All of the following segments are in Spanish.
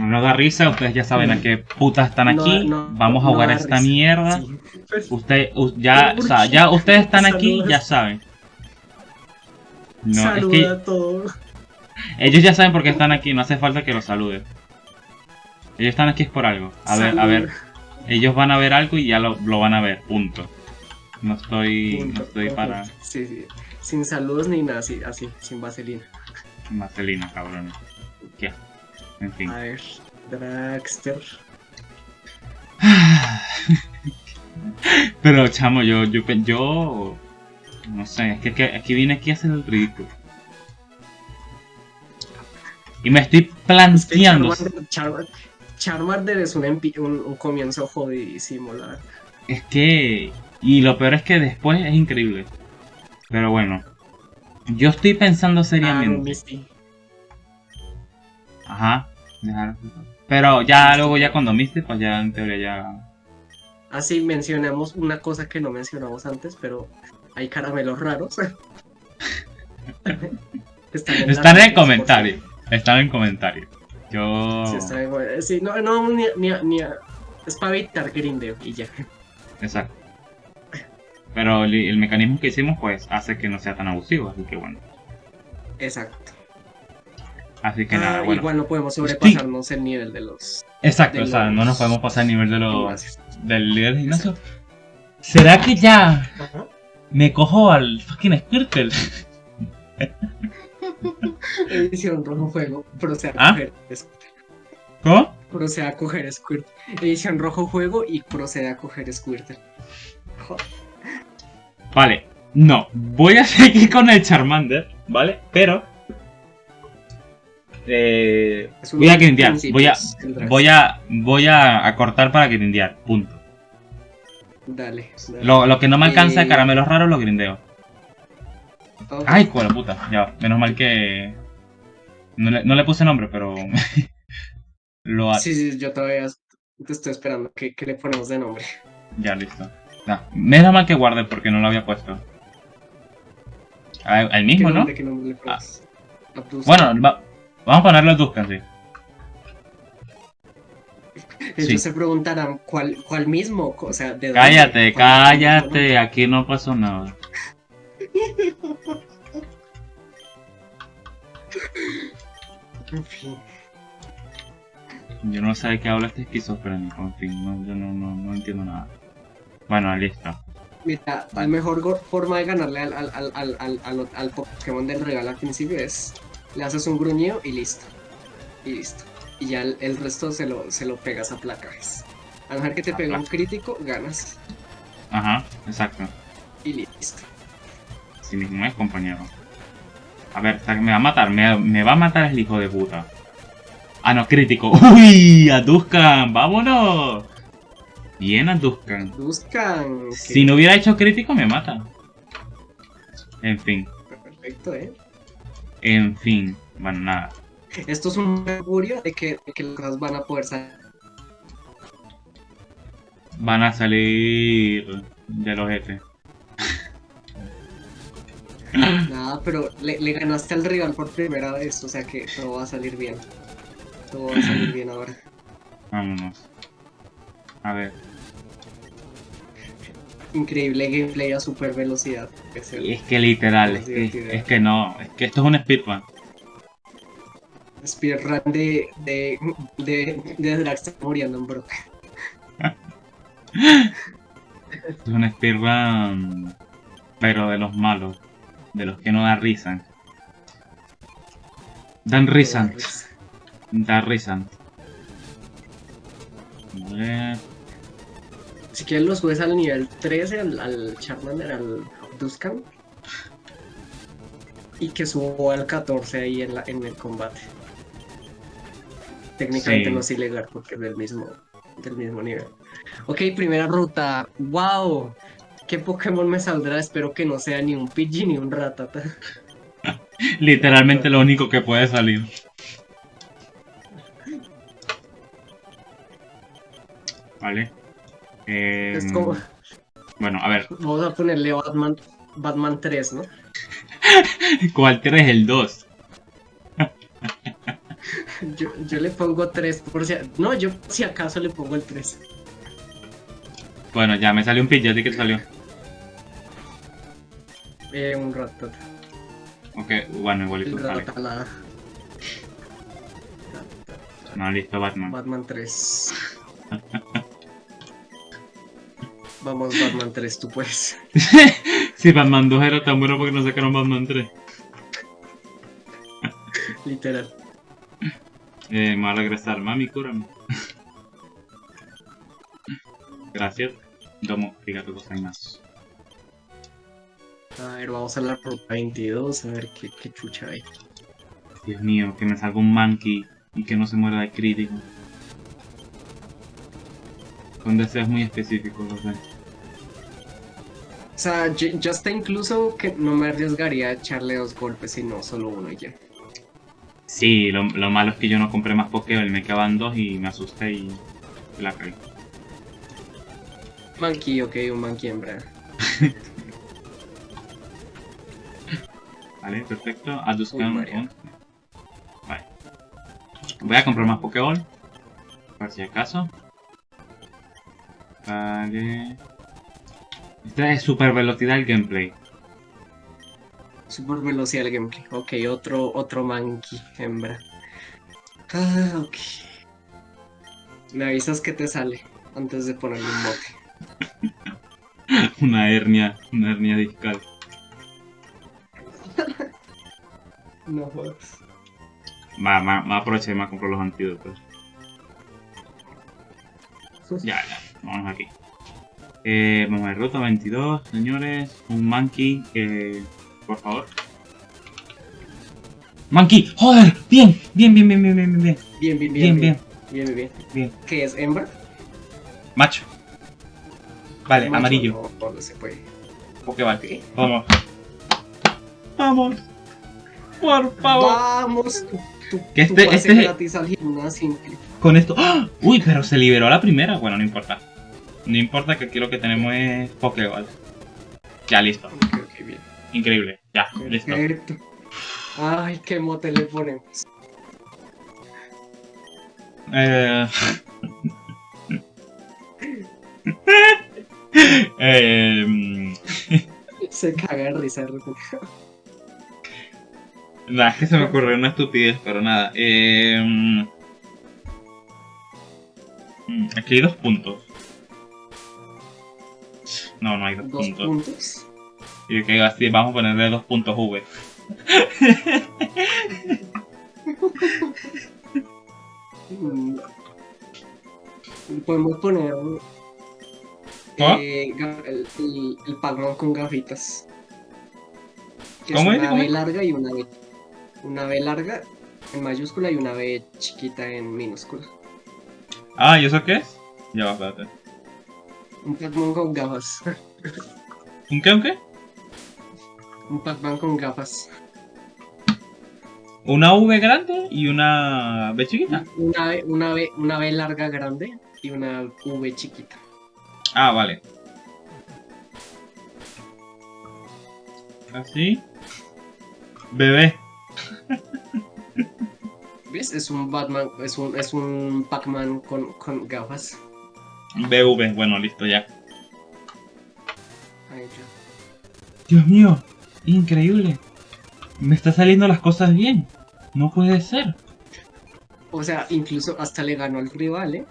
No da risa, ustedes ya saben a qué putas están aquí. no, Vamos a no jugar da esta risa. mierda. Sí. Usted, u- ya, Pero o sea, ¿por ya ustedes están aquí, ya saben. No, es Saluda que a todos. ellos ya saben por qué están aquí, no hace falta que los salude. Ellos están aquí es por algo. A ver, a ver, ellos van a ver algo y ya lo, lo van a ver, punto. No estoy, no estoy para Sí, sí. Sin saludos ni nada, así, así sin vaselina. Marcelina, cabrón. ¿Qué? En fin. A ver, Dragster. Pero chamo, yo, yo, yo, no sé, es que, que aquí vine aquí a hacer el ridículo. Y me estoy Es que planteando, Charmander, Char- Charmander es un, empi- un, un comienzo jodidísimo, la verdad. es que, y lo peor es que después es increíble. Pero bueno, yo estoy pensando Ah, seriamente. Misty. Ajá. Dejar- Pero ya luego ya cuando Misty, pues ya en teoría ya... Así mencionamos una cosa que no mencionamos antes, pero hay caramelos raros. Están en el comentario. Están en comentario. Yo... si- si están en- sí, no, no, ni, ni, es para evitar grindeo y ya. Exacto. Pero el, el mecanismo que hicimos pues hace que no sea tan abusivo, así que bueno. Exacto. Así que Ah, nada, bueno. Igual no podemos sobrepasarnos el nivel de los Exacto, de o sea, los- no nos podemos pasar el nivel de los del líder de gimnasio. ¿Será que ya Ajá. me cojo al fucking Squirtle? Edición rojo juego, procede a ¿Ah? coger Squirt. ¿Cómo? Procede a coger Squirt. Edición rojo juego y procede a coger Squirt. Joder. Vale, no, voy a seguir con el Charmander, ¿vale? Pero eh, voy a grindear, voy a voy a voy a acortar para grindear, punto. Dale. dale. Lo, lo que no me alcanza de Eh, caramelos raros lo grindeo. Ok. Ay, cuál puta. Ya, menos mal que. No le, no le puse nombre, pero. lo. Sí, sí, yo todavía te estoy esperando. ¿Qué, qué le ponemos de nombre? Ya, listo. No, menos mal que guardé porque no lo había puesto. Ah, El ¿Qué mismo, ¿no? nombre, ¿Qué nombre le ponemos? Abdus. Bueno, va- vamos a ponerlo Duskan, sí. Ellos sí. se preguntarán cuál, cuál mismo, o sea, de dónde, Cállate, cállate. Aquí no pasó nada. En fin. Yo no sé de qué habla este esquizofrénico. En fin, no, yo no, no, no entiendo nada. Bueno, listo. Mira, la mejor forma de ganarle al, al, al- al Pokémon del regalo al principio es le haces un gruñido y listo. Y listo. Y ya el, el resto se lo, se lo pegas a placajes. A lo mejor que te pega un crítico, ganas. Ajá, exacto. Y listo. Así mismo es, compañero. A ver, me va a matar, me, me va a matar el hijo de puta. Ah, no, crítico. ¡Uy! ¡A Tuscan! ¡Vámonos! Bien a Tuscan. Buscan. Si no hubiera hecho crítico, me mata. En fin, Perfecto, ¿eh? En fin. Bueno, nada. Esto es un augurio de que, de que las cosas van a poder salir. Van a salir de los jefes. Nada, pero le, le ganaste al rival por primera vez, o sea que todo va a salir bien. Todo va a salir bien ahora. Vámonos. A ver. Increíble gameplay a super velocidad. Es el Es que literal, es que, divertido. es que no. Es que esto es un speedrun. speedrun de, de, de, de Drax muriendo. Esto es un speedrun. Pero de los malos. De los que no dan risa. Dan risa. Da risa. A ver. Si quieres lo subes al nivel 13, al, al Charmander, al Duskan. Y que subo al 14 ahí en, la, en el combate. Técnicamente Sí. no es ilegal porque es del mismo, del mismo nivel. Ok, primera ruta. ¡Wow! ¿Qué Pokémon me saldrá? Espero que no sea ni un Pidgey ni un Ratata. Literalmente lo único que puede salir. Vale. Eh, Es como, Bueno, a ver. vamos a ponerle Batman, Batman 3, ¿no? ¿Cuál 3? El 2. Yo, yo le pongo 3 por si... No, yo si acaso le pongo el 3. Bueno, ya me salió un pitch, ¿a ti qué te salió? Eh, un ratata. Ok, bueno, igualito El sale. ratatala. No, listo, Batman. Batman 3. Vamos, Batman 3, tú puedes. si Batman 2 era tan bueno porque no sacaron Batman 3. Literal. Eh, me va a regresar. Mami, cúrame. Gracias. Domo, hay más. A ver, vamos a la ruta 22, a ver qué, qué chucha hay. Dios mío, que me salga un monkey y que no se muera de crítico. Con deseos muy específicos, lo sé. O sea, ya está incluso que no me arriesgaría a echarle dos golpes, sino solo uno y ya. Sí, lo, lo malo es que yo no compré más Pokéball, me quedaban dos y me asusté y la caí. Monkey, ok, un monkey hembra. Vale, perfecto. Aduscan Uy, María. 11. Vale. Voy a comprar más Pokéball. Por si acaso. Vale. Es super velocidad el gameplay. Super velocidad el gameplay. Ok, otro, otro monkey hembra. Ah, ok. Me avisas que te sale antes de ponerle un mote. Una hernia, una hernia discal. No jodas. Va, va, va a aprovechar y me compro los antídotos. Ya, ya, vamos aquí. Eh, vamos a ver, ruta 22, señores. Un monkey, eh, por favor. ¡Monkey! ¡Joder! Bien, bien, bien, bien, bien, bien, bien, bien, Bien, bien, bien. bien, bien, Bien, bien, bien. ¿Qué es hembra? Macho. Vale, Macho, amarillo. No, no se puede. Pokéball. Vamos. Vamos. Por favor. Vamos. Tú, tú, Que tú este- pases este- gratis al gimnasio. Con esto. ¡Ah! Uy, pero se liberó la primera. Bueno, no importa. No importa que aquí lo que tenemos es Pokéball. Ya, listo. Bien. Increíble. Ya, listo. Ay, qué mote le ponemos. Eh... eh... Se caga de risa. Nada, es que se me ocurrió una estupidez, pero nada. Eh... mm, Aquí hay dos puntos. No, no hay dos, Dos puntos. puntos. Y que así vamos a ponerle dos puntos V. Podemos poner ¿Ah? eh, el, el, el Pac-Man con gafitas. Que ¿Cómo es una ¿Cómo B larga y una B. Una B larga en mayúscula y una B chiquita en minúscula. Ah, ¿y eso qué es? Ya va, espérate. Un Pac-Man con gafas. ¿Un qué, un qué? Un Pac-Man con gafas. Una V grande y una B chiquita. Una una B, una B larga grande y una V chiquita. Ah, vale. Así. Bebé. ¿Ves? Es un Batman, es un, es un Pac-Man con, con gafas. BV. Bueno, listo ya. Ahí ya. Dios mío. Increíble. Me está saliendo las cosas bien. No puede ser. O sea, incluso hasta le ganó al rival, ¿eh?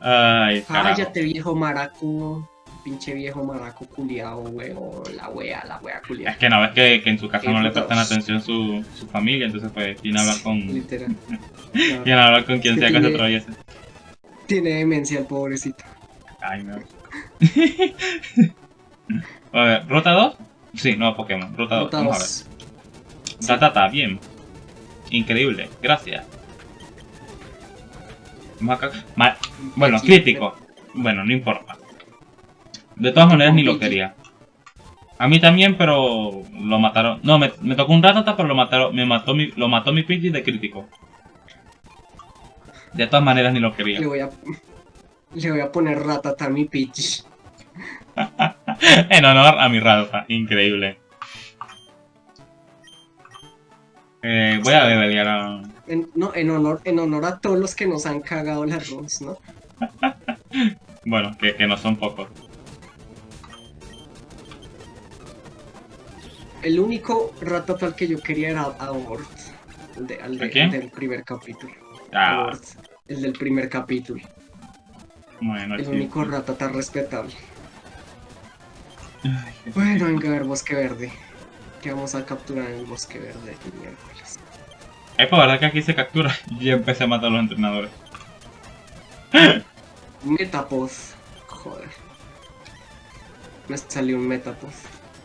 Ay. Cállate, viejo maraco. Pinche viejo maraco culiao, weo. La wea, la wea Es culiao. que no, ves que, que en su casa no le prestan atención su, su familia, entonces pues viene a hablar con, Literal. viene a hablar con quien Es sea que se tiene- atraviese. Tiene demencia el pobrecito. Ay, no. a ver, ¿ruta 2? Sí, no, Pokémon. Ruta 2. Nota Vamos a ver. dos. Tatata, bien. Increíble, gracias. Maca- ma- Bueno, Sí, crítico. Bueno, no importa. De todas maneras ni lo quería. A mí también, pero lo mataron. No, me, me tocó un ratata, pero lo mataron. Me mató mi, lo mató mi Pidgey de crítico. De todas maneras ni lo quería. Le voy a. Le voy a poner ratata a mi pitch. en honor a mi ratata. Increíble. Eh, voy a levelear a... En, no, en honor, en honor a todos los que nos han cagado las runs, ¿no? Bueno, que, que no son pocos. El único al que yo quería era a Word. El, de, al de- ¿A quién? del primer capítulo. Ah, el del primer capítulo. bueno, El sí. único Ratata respetable. Ay, qué- Bueno, venga a ver Bosque Verde. Que vamos a capturar en el Bosque Verde el miércoles. Es por verdad que aquí se captura. Y empecé a matar a los entrenadores. Metapod. Joder. Me salió un Metapod.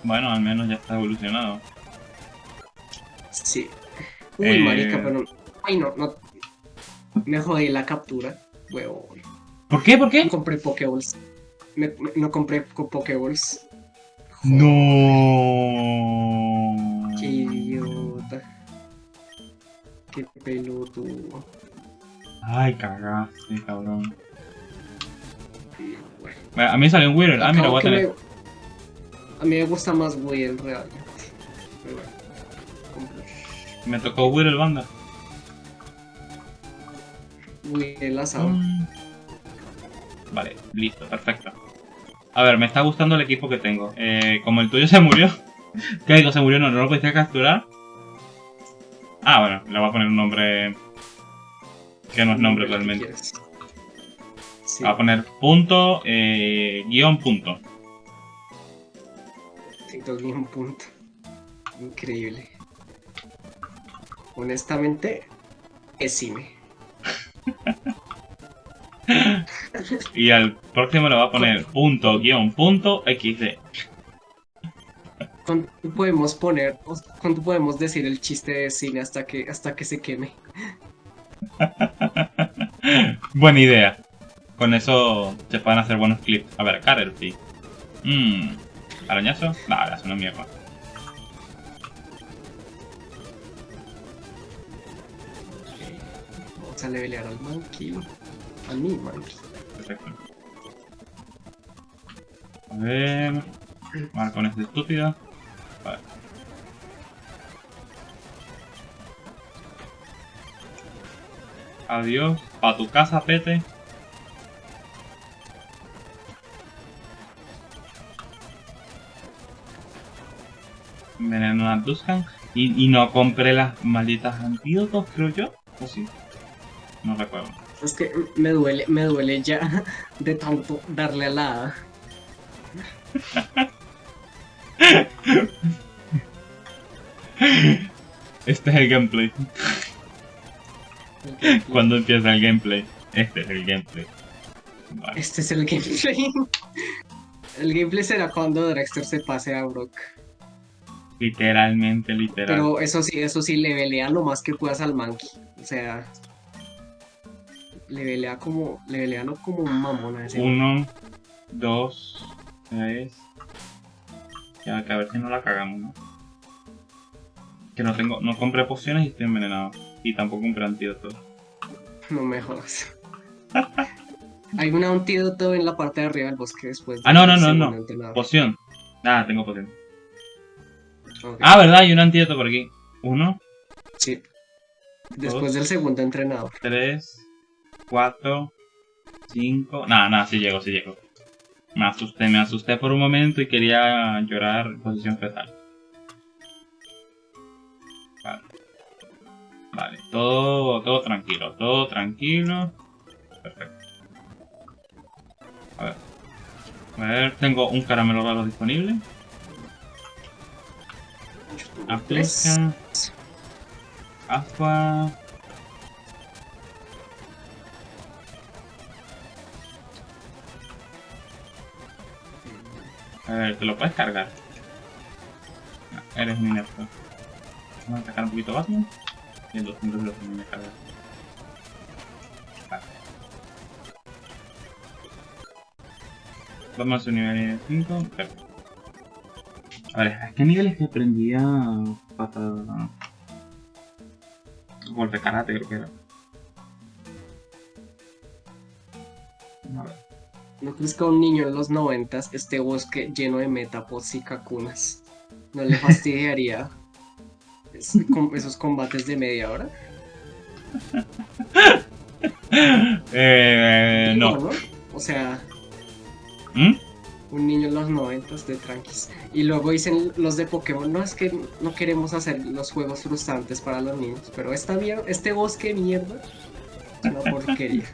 Bueno, al menos ya está evolucionado. Sí. Uy, Eh. marica, pero... Ay, no, no... Me jodí la captura. Huevón. ¿Por qué? ¿Por No qué? compré Pokéballs. Me- me- no compré co- Pokéballs. No. Qué idiota. Qué pelotudo. Ay, cagaste, cabrón. Bueno, A mí salió un Weird. Ah, mira, voy a tener. me- A mí me gusta más Will realmente. Pero bueno, compro Me tocó Weird banda. Will asado. Mm. Vale, listo, perfecto. A ver, me está gustando el equipo que tengo. Eh, como el tuyo se murió. ¿Qué digo? Se murió, no, no lo pudiste capturar. Ah, bueno, le voy a poner un nombre que no es nombre realmente. Sí, voy a poner punto, eh, guion punto. TikTok ni un punto. Increíble. Honestamente, pésime. Y al próximo le voy a poner punto, guion punto, xd. ¿Cuánto podemos poner, cuánto podemos decir el chiste de cine hasta que, hasta que se queme? Buena idea. Con eso se pueden hacer buenos clips. A ver, Caterpie. Mmm. ¿Arañazo? Nah, es una mierda. Vamos a levelear al monkey. A mi monkey. Perfecto. A ver. Vale, con este estúpido. Vale. Adiós. Pa' tu casa, pete. Tuscan. Y, y no compré las malditas antídotos, creo yo. ¿O sí? No recuerdo. Es que me duele, me duele ya de tanto darle a la. Este es el gameplay. Cuando empieza el gameplay. Este es el gameplay. Vale. Este es el gameplay. El gameplay será cuando Drexter se pase a Brock. Literalmente, literal. Pero eso sí, eso sí, levelea lo más que puedas al monkey. O sea, levelea como, levelealo como un mamón a ese. Uno, dos, tres. Ya, que a ver si no la cagamos, ¿no? Que no tengo, no compré pociones y estoy envenenado. Y tampoco compré antídotos. No me jodas. Hay un antídoto en la parte de arriba del bosque después. Ah, no, no, no, no. Poción. Ah, tengo poción. Ah, ¿verdad? Hay un antídoto por aquí. Uno, sí. Después dos. del segundo entrenador. tres, cuatro, cinco. Nada, nada, sí llego, sí llego. Me asusté, me asusté por un momento y quería llorar en posición fetal. Vale. Vale, todo, todo tranquilo, todo tranquilo. Perfecto. A ver. A ver, tengo un caramelo raro disponible. Afleja. Aqua. A ver, ¿te lo puedes cargar? No, eres un inepto. Vamos a atacar un poquito Batman. Y el 200 lo que cargar. Vale. Vamos a su nivel 5. Perfecto. A ver, ¿a qué niveles que aprendía patada? Golpe karate creo que era. A ver. ¿No crees que a un niño en los noventas este bosque lleno de metapods y cacunas no le fastidiaría es- esos combates de media hora. Eh, no. O sea, ¿Mm? Un niño en los noventas de tranquis. Y luego dicen los de Pokémon, no es que no queremos hacer los juegos frustrantes para los niños, pero esta mierda, este bosque de mierda, es una porquería.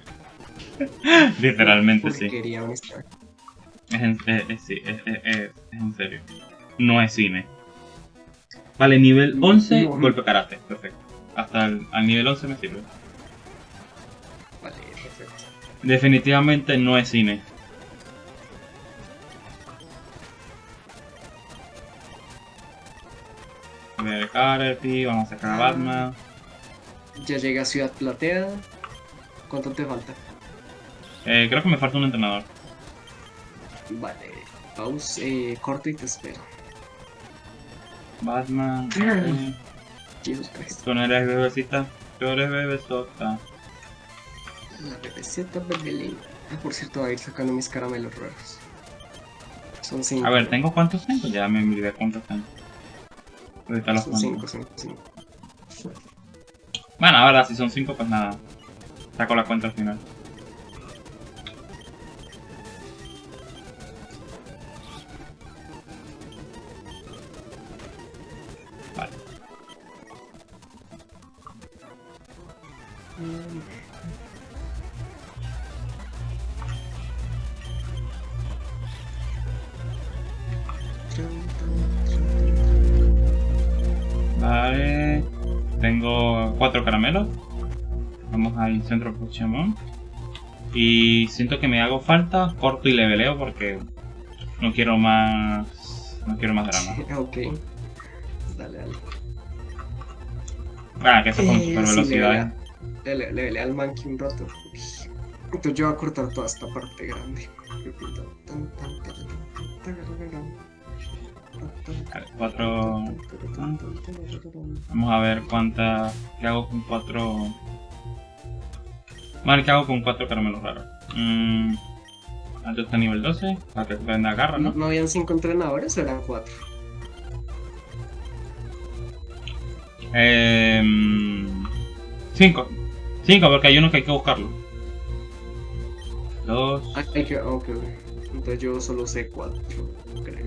Literalmente sí. porquería, honestamente. Es en, eh, eh, sí, es, es- en serio. No es cine. Vale, nivel 11, No. golpe karate. Perfecto. Hasta el al nivel 11 me sirve. Vale, perfecto. Definitivamente no es cine. Ver Karate, vamos a sacar a Batman. Ya llegué a Ciudad Plateada. ¿Cuánto te falta? Eh, creo que me falta un entrenador. Vale, pausa, eh, corto y te espero. Batman. Eh, Jesus Christ. Tú no eres bebecita, tú eres bebesota. La bebecita bebelín. Ah, por cierto, voy a ir sacando mis caramelos raros. Son cinco. A ver, ¿tengo cuántos tengo? Ya me olvidé cuántos tengo. Ahorita los Son cinco, cinco. Bueno, ahora si son 5, pues nada. Saco la cuenta al final. Centro Pokémon. Y siento que me hago falta, corto y leveleo porque no quiero más. No quiero más drama. ok. Dale, dale. Ah, que eso con Eh, super sí, velocidad. levelea. Le, le, levelea al monkey un rato. Entonces yo voy a cortar toda esta parte grande. Vale, cuatro. Vamos a ver cuántas. ¿Qué hago con cuatro? ¿Qué hago con cuatro caramelos raros? Mm, alto está nivel 12, para que venda garra, ¿No, ¿no? ¿No habían cinco entrenadores o eran cuatro? Eh, cinco. Cinco, porque hay uno que hay que buscarlo. Dos. Ah, hay que, ok, ok. Entonces yo solo sé cuatro, creo.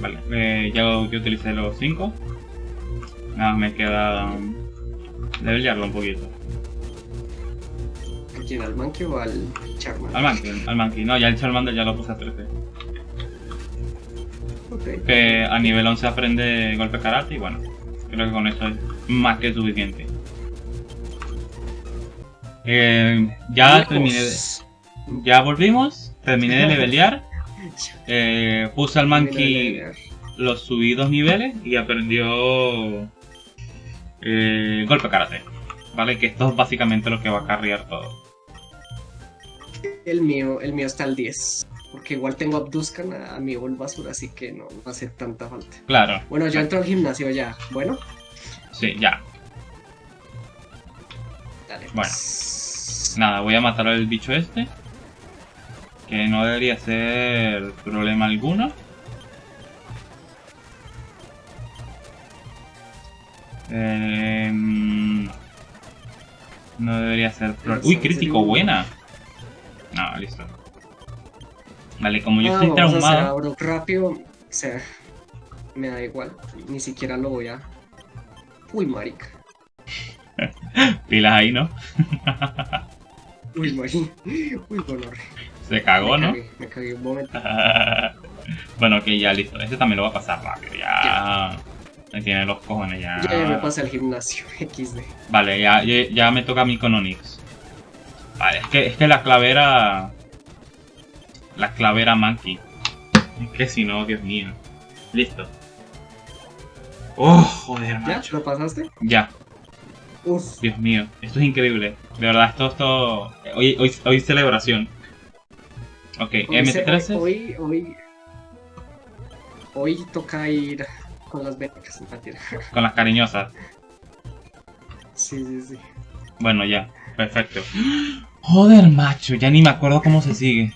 Vale, eh, ya, ya utilicé los 5. Nada, me queda um, un poquito. ¿A quién? ¿Al monkey o al Charmander? Al Monkey, al Monkey. No, ya el Charmander ya lo puse a 13. Ok. Que a nivel 11 aprende golpe karate y bueno, creo que con eso es más que suficiente. Eh, ya terminé de. Ya volvimos, terminé de levelear. Eh, puse al Monkey los subí dos niveles y aprendió eh, golpe karate. Vale, que esto es básicamente lo que va a carrear todo. El mío, el mío está al 10. Porque igual tengo Abduscan a, a mi basura, así que no, no hace tanta falta. Claro, Bueno, yo entro al gimnasio ya. Bueno, sí, ya. dale. Bueno. pues. Nada, voy a matar al bicho este. Que no debería ser problema alguno. Eh, no debería ser problema. Uy, crítico, buena. No, listo. Vale, como yo Ah, estoy vamos a hacer a traumado. Brock rápido. O sea, me da igual. Ni siquiera lo voy a. Uy, marica. Pilas ahí, ¿no? Uy, marica. Uy, gonorre. Se cagó, me ¿no? cagué, me cagué un momento. bueno, ok, ya listo. Este también lo va a pasar rápido, ya. Me tiene los cojones ya. Ya, ya me pasé al gimnasio. XD. Vale, ya, ya, ya me toca a mí con Onix. Vale, es que, es que la clavera. La clavera Monkey. Es que si no, Dios mío. Listo. Oh, joder, ¿Ya? macho. ¿Lo pasaste? Ya, Uf. Dios mío. Esto es increíble. De verdad, esto, esto. Hoy, hoy, hoy celebración. Ok, Hoy, se- M13. hoy, hoy, hoy toca ir con las becas, mentira. Con las cariñosas. Sí, sí, sí. Bueno, ya. Perfecto. Joder, macho. Ya ni me acuerdo cómo se sigue.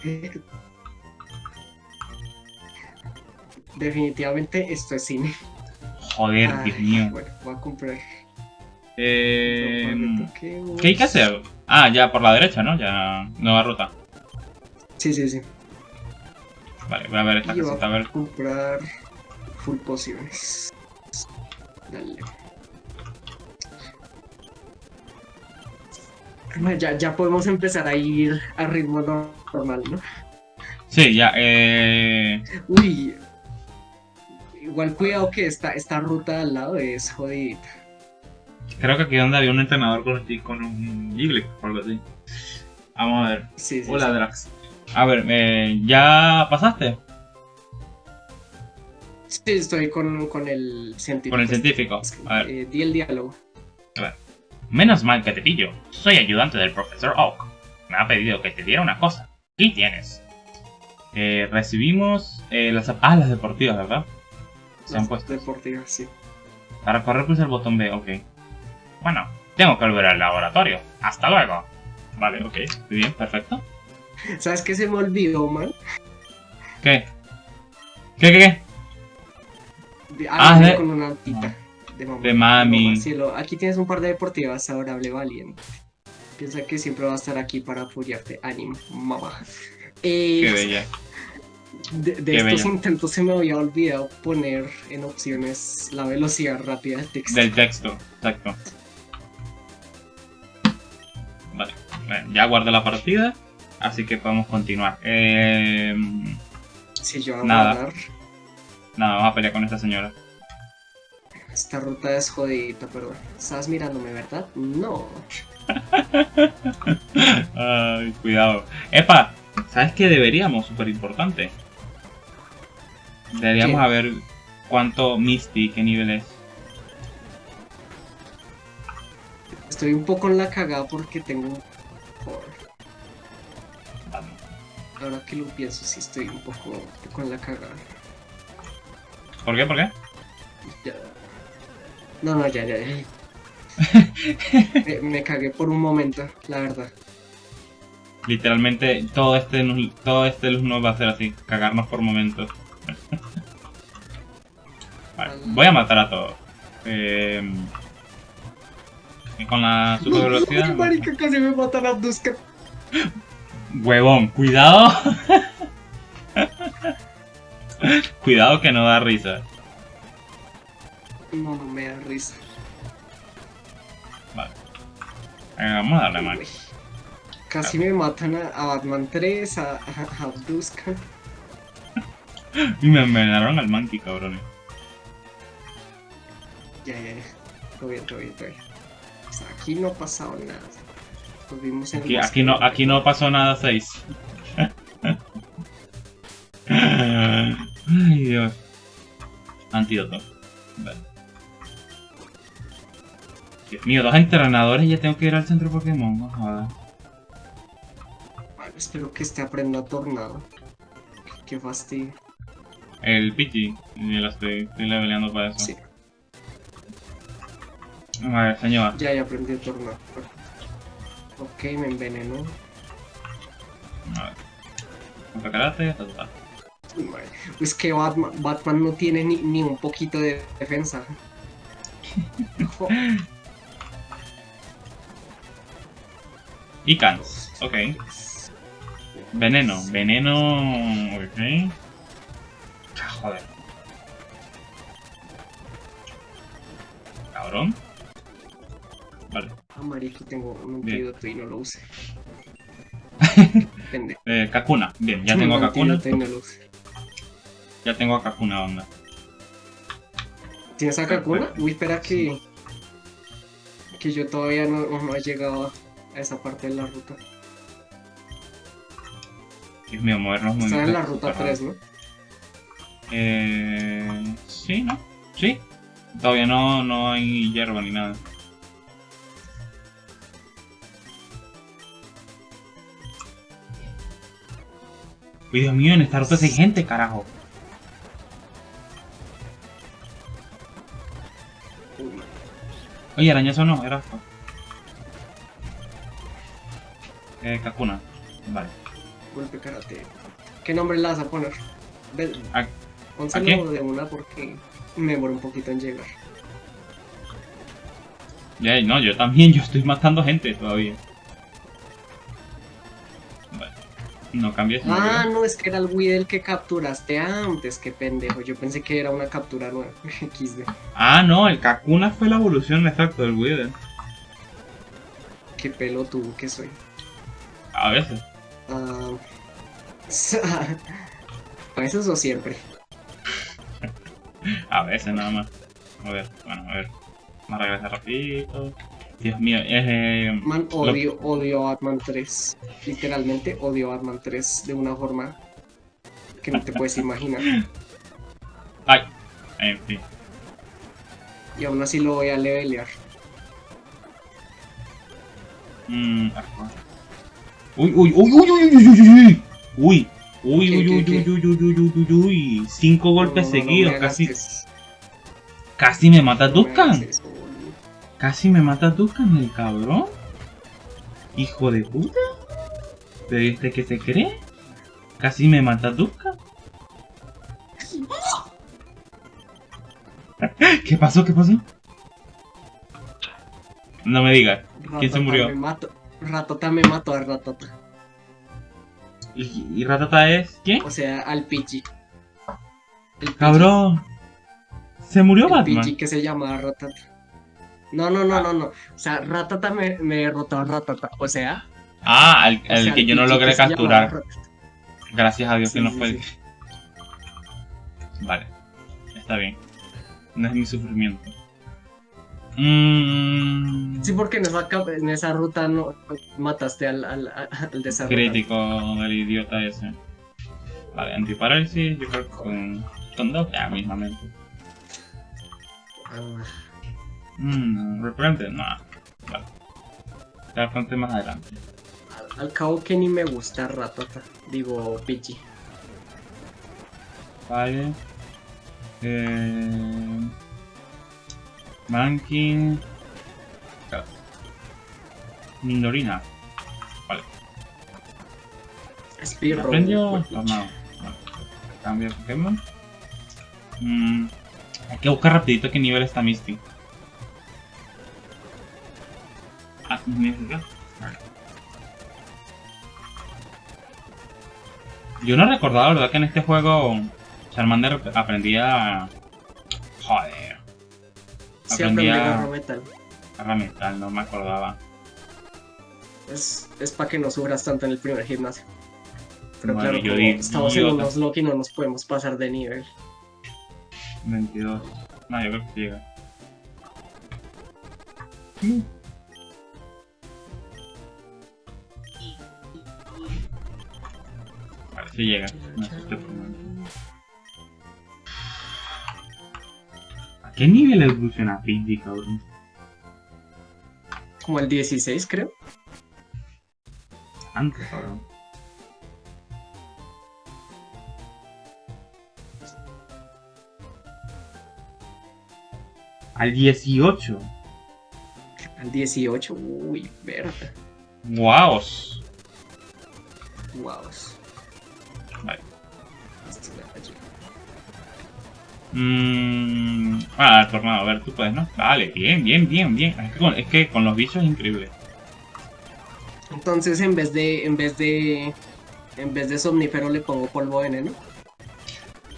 Definitivamente esto es cine. Joder, Ay, Dios mío. Bueno, voy a comprar. Eh. ¿Qué hay que hacer? Ah, ya por la derecha, ¿no? Ya. Nueva ruta. Sí, sí, sí. Vale, voy a ver esta Y voy casita, a ver. a comprar full pociones. Dale. Ya, ya podemos empezar a ir a ritmo no- normal, ¿no? Sí, ya, eh. Uy. Igual cuidado que esta, esta ruta al lado es jodidita. Creo que aquí donde había un entrenador con, con un Jigglypuff o algo así. Vamos a ver. Sí, sí, Hola, sí. Drax. A ver, eh, ¿ya pasaste? Sí, estoy con, con el científico. Con el científico. A ver. Eh, di el diálogo. Menos mal que te pillo. Soy ayudante del profesor Oak. Me ha pedido que te diera una cosa. Aquí tienes. Eh, recibimos eh, las... Ah, las deportivas, ¿verdad? Se han puesto. Deportivas, sí. Para correr pulsa el botón B, ok. Bueno, tengo que volver al laboratorio. Hasta luego. Vale, ok. Muy bien, perfecto. ¿Sabes qué se me olvidó, man? ¿Qué? ¿Qué, qué, qué? De- Ah, de- con una altita. De mamá. De mami. Cielo. Aquí tienes un par de deportivas, adorable, valiente. Piensa que siempre va a estar aquí para apoyarte. Ánimo, mamá. Eh, Qué bella. De, de Qué estos bella. intentos se me había olvidado poner en opciones la velocidad rápida del texto. Del texto, exacto. Vale, ya guardé la partida, así que podemos continuar. Eh, Si yo voy a guardar, nada, vamos a pelear con esta señora. Esta ruta es jodidita, perdón. Estabas mirándome, ¿verdad? No. Ay, cuidado. Epa, ¿sabes qué deberíamos? Súper importante. Deberíamos ¿Qué? a ver cuánto Misty, qué nivel es. Estoy un poco en la cagada porque tengo un... Ahora que lo pienso, sí estoy un poco, un poco en la cagada. ¿Por qué? ¿Por qué? Ya. No, no, ya, ya, ya. me, me cagué por un momento, la verdad. Literalmente todo este, todo este luz nos va a hacer así, cagarnos por momentos. Vale, voy a matar a todos. Eh, con la super velocidad. marica, casi me matan a Duska. Huevón, cuidado. cuidado que no da risa. No, me da risa. Vale. Venga, vamos a darle. Uy. Casi me matan a, a Batman 3, a, a, a Duska. Y me envenenaron al monkey, cabrones. Ya, ya, ya. Todo bien, todo bien, todo bien. O sea, aquí no ha pasado nada. Nos vimos en Aquí, aquí no, aquí no pasó nada 6. Ay, Dios. Antídoto. Vale. Mío, dos entrenadores y ya tengo que ir al centro Pokémon. No jodas. Espero que este aprenda tornado. Qué fastidio. El Pidgey, ya lo estoy, estoy leveleando para eso. Sí, A ver, señor. ya, ya aprendí tornado. Ok, me envenenó. A ver. Contra karate. Uy, madre. Es que Batman, Batman no tiene ni, ni un poquito de defensa. Icans, ok. Veneno, veneno. Ok. Ah, joder. Cabrón. Vale. Ah, marico, tengo un antídoto y no lo usé. Pendejo. Eh, Kakuna. Bien, ya tengo a Un Kakuna. no lo. Ya tengo a Kakuna, onda. ¿Tienes a Kakuna? Uy, espera que. Que yo todavía no, no he llegado a esa parte de la ruta. Dios mío, movernos muy Está en bien. la ruta 3, ¿no? Eh. Sí, ¿no? Sí. Todavía no, no hay hierba ni nada. Uy, Dios mío, en esta ruta hay gente, carajo. Oye, arañazo no, era Eh, Kakuna. Vale. Golpe karate. ¿Qué nombre le vas a poner? Ve- ¿A- Pónselo de una porque. Me demoro un poquito en llegar. Ya, no, yo también, yo estoy matando gente todavía. Vale. No cambies. Ah, no, es que era el Weedle que capturaste antes, qué pendejo. Yo pensé que era una captura nueva. XD. Ah, no, el Kakuna fue la evolución exacta del Wither. Qué pelotudo que soy. A veces. Ah, a veces o siempre. A veces nada más. A ver, bueno, a ver. Vamos a regresar rapidito. Dios mío, es... Eh, Man, lo- odio, odio a Batman 3. Literalmente odio a Batman 3 de una forma que no te puedes imaginar. Ay, en fin. Y aún así lo voy a levelear. Mm, ah, uy, uy, uy, uy, uy, uy, uy, uy, uy. Uy, ¿Qué, uy, uy, uy, uy, uy, uy, uy, uy. Cinco golpes seguidos, casi, casi me mata Duskan. Casi me mata Duskan, el cabrón. Hijo de puta. ¿Pero ¿y este qué se cree? Casi me mata Duskan. ¿Qué pasó? ¿Qué pasó? No me digas. ¿Quién se murió? Me mato. Ratata me mató a Ratata. ¿Y, y Ratata es quién? O sea, al. El Pidgey- Cabrón. ¿Se murió El Batman? Pidgey que se llama Ratata. No, no, no, no, no. O sea, Ratata me, me derrotó a Ratata. O sea, Ah, al, o al sea, que yo no logré capturar. Gracias a Dios Sí, que no sí, fue. sí. Vale. Está bien. No es mi sufrimiento. Mmm. Sí, porque en esa, en esa ruta no mataste al, al, al, al de esa ruta. Crítico del idiota ese. Vale, antiparálisis, yo creo que con, con dos, ya mismamente. Mmm, repelente, no. Vale. Bastante más adelante. al, al cabo que ni me gusta Ratata. Digo, Pidgey. Vale. Eh... Claro. Mindorina. Vale. ¿Aprendió? pues, Tornado. Vale. Cambio de Pokémon. Mm, hay que buscar rapidito qué nivel está Misty. Ah. Vale. Yo no recordaba, ¿verdad? Que en este juego Charmander aprendía... Joder. Sí, aprendí Aprendía agarro metal. a metal, no me acordaba. Es, es para que no sufras tanto en el primer gimnasio. Pero Bueno, claro, yo como di- estamos en unos Loki no nos podemos pasar de nivel. 22. No, yo creo que llega. Mm. Vale, sí llega. No, qué nivel evoluciona Pidgey, cabrón? Como el 16, creo. Antes, cabrón. Al 18. Al 18. Uy. Esto me falló. Mmm. Ah, tornado, a ver, tú puedes, ¿no? Vale, bien, bien, bien, bien. Es que con, es que con los bichos es increíble. Entonces en vez de. En vez de. En vez de somnífero le pongo polvo de veneno.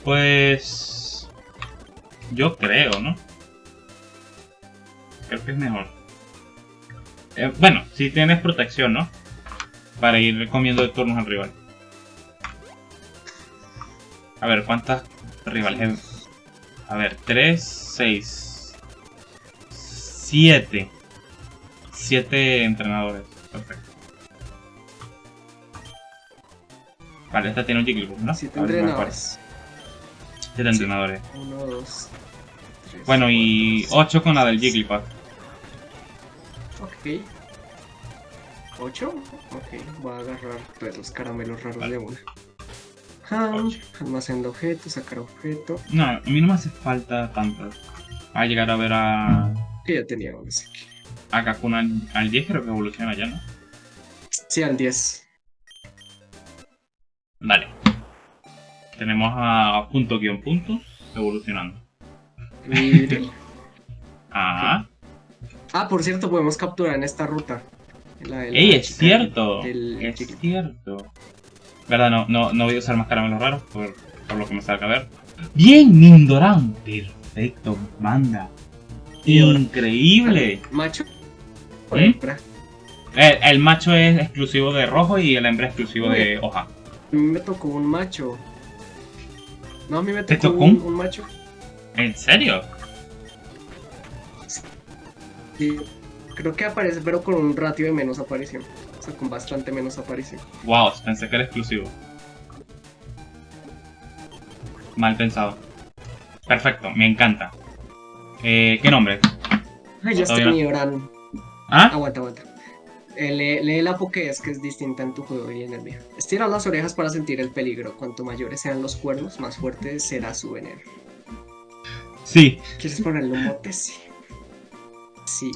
Pues. Yo creo, ¿no? Creo que es mejor. Eh, bueno, si tienes protección, ¿no? Para ir comiendo de turnos al rival. A ver, ¿cuántas rivales? A ver, 3, 6, 7. 7 entrenadores. Perfecto. Vale, esta tiene un Jigglypuff, ¿no? Siete A ver si me acuerdo. entrenadores. 7 entrenadores. Uno, dos. tres, Bueno, y cuatro, 8 con la del Jigglypuff. Ok. ¿Ocho? Ok, voy a agarrar los caramelos raros Vale. de una. Almacén de objetos, sacar objeto. No, a mí no me hace falta tanto. Va a llegar a ver a, Que ya tenía uno así que- a Kakuna al- al 10, creo que evoluciona ya, ¿no? Sí, al 10. Dale. Tenemos a punto guion punto evolucionando. Ah. Ah, por cierto, podemos capturar en esta ruta. La ¡Ey, es cierto! es cierto. Verdad, no, no, no voy a usar más caramelos raros por, por lo que me salga a ver. ¡Bien, Nindoran! Perfecto, banda. Increíble. Macho. o ¿Mm? hembra. El, el macho es exclusivo de rojo y el hembra es exclusivo de hoja. A mí me tocó un macho. No, a mí me ¿Te tocó, tocó un, un? un macho. ¿En serio? Sí. Creo que aparece, pero con un ratio de menos aparición. Sea, con bastante menos aparición. Wow, pensé que era exclusivo. Mal pensado. Perfecto, me encanta. Eh, ¿Qué nombre? Ay, ya estoy. Nidoran. ¿Ah? Aguanta, aguanta. Eh, lee, lee la Pokédex que es distinta en tu juego y en el mío. Estira las orejas para sentir el peligro. Cuanto mayores sean los cuernos, más fuerte será su veneno. Sí. ¿Quieres ponerle un mote? Sí. Sí.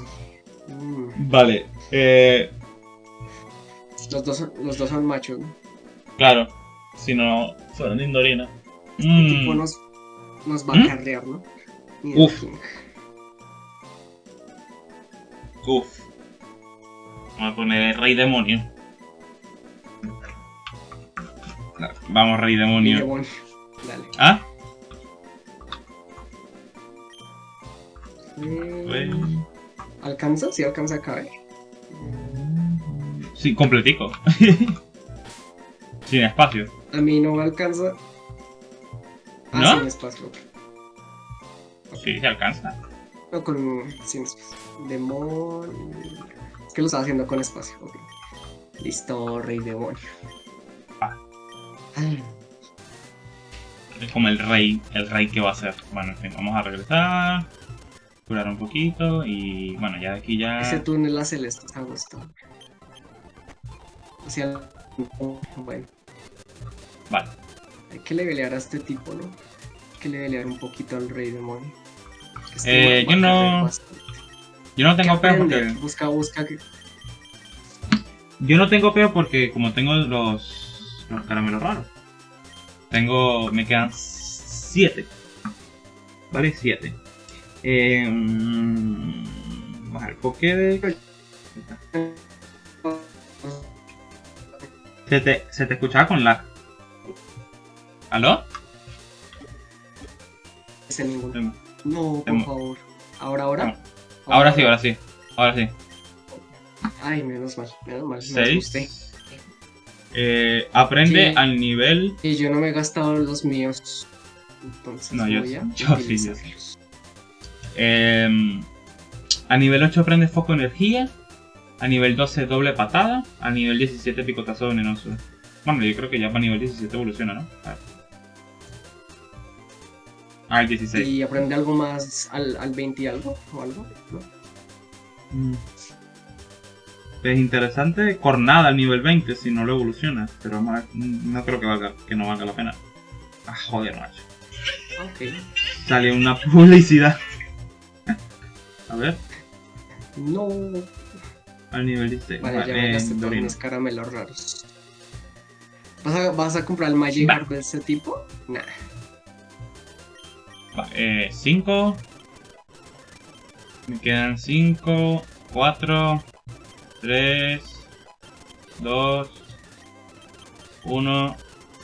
Mm. Vale. Eh, Los, dos son, los dos son machos, ¿no? claro. Si no, fueron de Indorina. El Mm, tipo nos, nos va ¿Mm? a carrear, ¿no? Ni Uf. Uf. Vamos a poner Rey Demonio. Vamos, Rey Ni Demonio. demonio. Dale. ¿Ah? Eh. ¿Alcanza? Sí, alcanza a caer. Sí, completico. Sin espacio. A mí no me alcanza. Ah, ¿No? sin espacio. ok. Sí, se alcanza. No, con. Sin espacio. Demonio. Es que lo estaba haciendo con espacio. ok. Listo, rey demonio. Ah. Ah, Es como el rey, el rey que va a ser. Bueno, en fin, vamos a regresar. Curar un poquito y bueno, ya de aquí ya... Ese túnel a celeste está gustado. Bueno, Vale. hay que levelear a este tipo, ¿no? Hay que levelear un poquito al rey demonio. Que Eh, yo no-. Yo no ¿Qué tengo peo porque... Busca, busca. que- Yo no tengo peo porque como tengo los, los caramelos raros. Tengo... me quedan 7. Vale, 7. Eh, vamos al Pokédex. Se te, se te escuchaba con lag. ¿Aló? Ese ninguno. Em, No, por em- favor. Ahora, ahora. Ahora sí, ahora sí. Ahora sí. Ay, menos mal, menos mal. Me asusté. 6. Eh, aprende Sí. al nivel. Y yo no me he gastado los míos. Entonces No, yo- voy a yo sí, yo sí. utilizarlos. eh, a nivel 8 aprende foco energía. A nivel 12 doble patada. A nivel 17 picotazo venenoso. Bueno, yo creo que ya para nivel 17 evoluciona, ¿no? A ver. Ah, el 16. Y aprende algo más al, al 20 y algo o algo. ¿no? Mm. Es interesante cornada al nivel 20 si no lo evoluciona. Pero vamos a ver, mm, no creo que valga, que no valga la pena. Ah, joder, macho. Ok. Sale una publicidad. A ver, No. Al nivel 16. Vale, ya me gasté todos mis caramelos raros. ¿Vas a, vas a comprar el Magic de ese tipo? Nah. Va, eh, 5. Me quedan 5, 4, 3, 2, 1.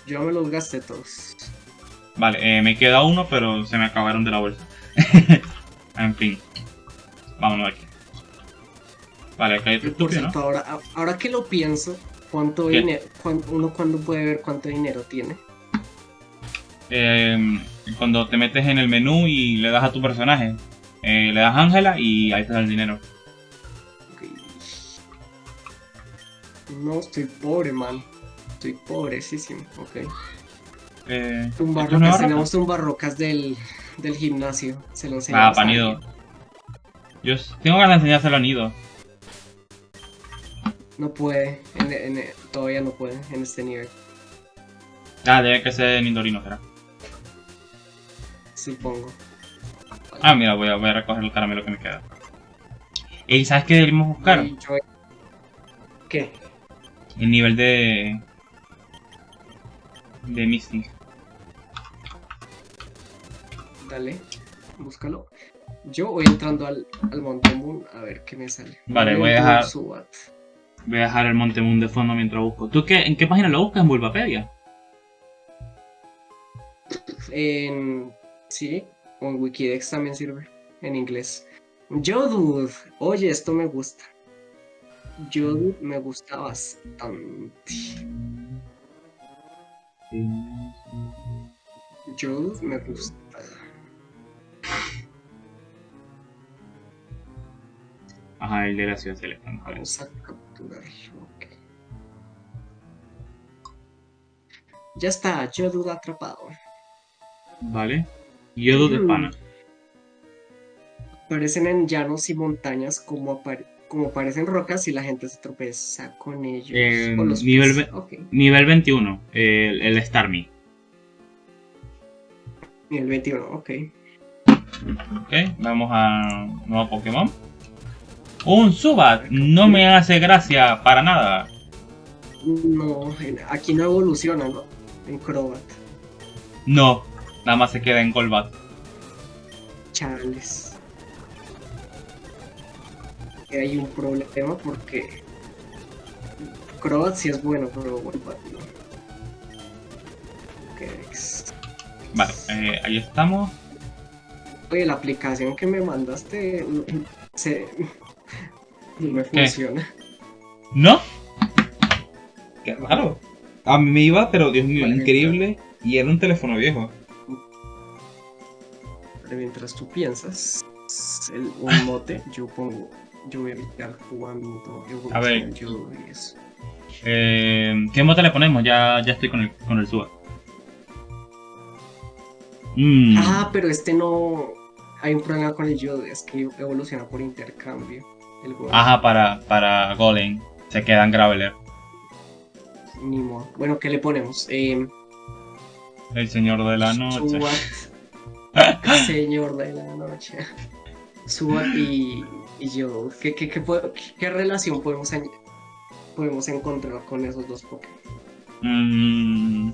Yo me los gasté todos. Vale, eh, me queda uno, pero se me acabaron de la bolsa. en fin. Vámonos aquí. Vale, otro Y por cierto, ahora, ahora que lo pienso, ¿cuánto ¿Qué? dinero? uno cuando puede ver cuánto dinero tiene? Eh, cuando te metes en el menú y le das a tu personaje, eh, le das Ángela y ahí te da el dinero. Ok. No, estoy pobre, man. Estoy pobrecísimo. Ok. Eh, ¿esto es Tumbarrocas, nueva tenemos tumbarrocas del, del gimnasio. Se lo Ah, enseñamos a panido. Yo tengo ganas de enseñárselo a Nido. No puede, en- en- todavía no puede en este nivel, Ah, debe que ser Nidorino, será. supongo. Ah, mira, voy a, voy a recoger el caramelo que me queda. ¿Y sabes qué debemos buscar? Yo- ¿Qué? El nivel de. de Misty. Dale. Búscalo. Yo voy entrando al, al Moon a ver qué me sale. Vale, voy a dejar- Subat. Voy a dejar el Monte Moon de fondo mientras busco. ¿Tú qué, en qué página lo buscas? ¿En Bulbapedia? En. Sí, o en Wikidex también sirve. En inglés. Jodude. Oye, esto me gusta. Jodude me gusta bastante. Jodude me gusta. Ajá, el de la ciudad celeste. vamos a Ya está, Jodude atrapado. Vale. Yodo de Mm. pana. Aparecen en llanos y montañas como, apare- como parecen rocas y la gente se tropeza con ellos. Eh, los nivel pies. ve- Ok. Nivel 21, el, el Starmie. Nivel 21, ok. Ok, vamos a nuevo Pokémon. Un Subat, no me hace gracia para nada. No, aquí no evoluciona, ¿no? En Crobat. No, nada más se queda en Golbat. Chales. Hay un problema porque Crobat sí es bueno, pero Golbat no. Ok. Vale, eh, ahí estamos. Oye, la aplicación que me mandaste mm, se... no me ¿Qué? funciona. ¿No? Qué raro. A mí me iba, pero Dios mío, Vale, increíble. Y era un teléfono viejo. Pero mientras tú piensas el, un mote, yo pongo, yo voy a evitar cuando A ver. evoluciona yo y eso. Eh, ¿Qué mote le ponemos? Ya, ya estoy con el, con el. Mm, Ah, pero este no. Hay un problema con el Yodo, es que evoluciona por intercambio. El. Ajá, para, para Golem. Se queda en Graveler. Ni modo. Bueno, ¿qué le ponemos? Eh, El señor de la noche. Subat. Señor de la noche. Subat y, y yo. ¿Qué, qué, qué, relación podemos, podemos encontrar con esos dos Pokémon? Mm.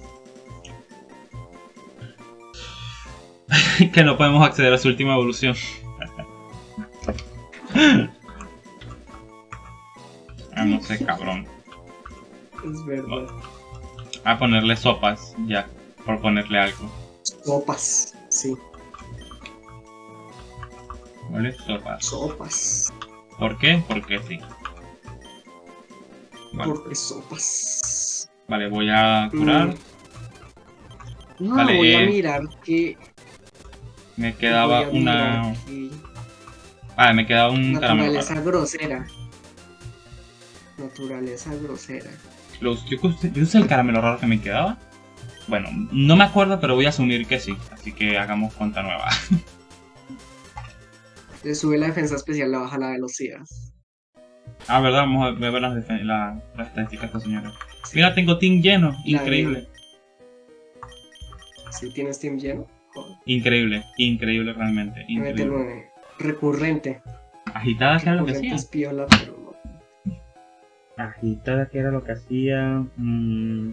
que no podemos acceder a su última evolución. ah, no sé, cabrón. Es verdad. A ponerle sopas, ya. Por ponerle algo. Sopas. Sí, ¿Vale? Sopas. sopas. ¿Por qué? Porque sí. Vale, Porque sopas. vale voy a curar. Mm. No, Vale, voy a eh, mirar que. Me quedaba una. que- Vale, me quedaba un caramelo. Grosera. Naturaleza grosera. Los, yo, usé- yo usé el caramelo raro que me quedaba. Bueno, no me acuerdo, pero voy a asumir que sí. Así que hagamos cuenta nueva. Le sube la defensa especial, le baja la velocidad. ah, verdad, vamos a ver las, la- las estadísticas de esta señora. Mira, tengo team lleno. La Increíble. Si tienes team lleno, joder. Increíble. Increíble realmente. Increíble. en recurrente. Agitada lo que Recurrente hacía. es piola, pero. Agitada que era lo que hacía. Mm,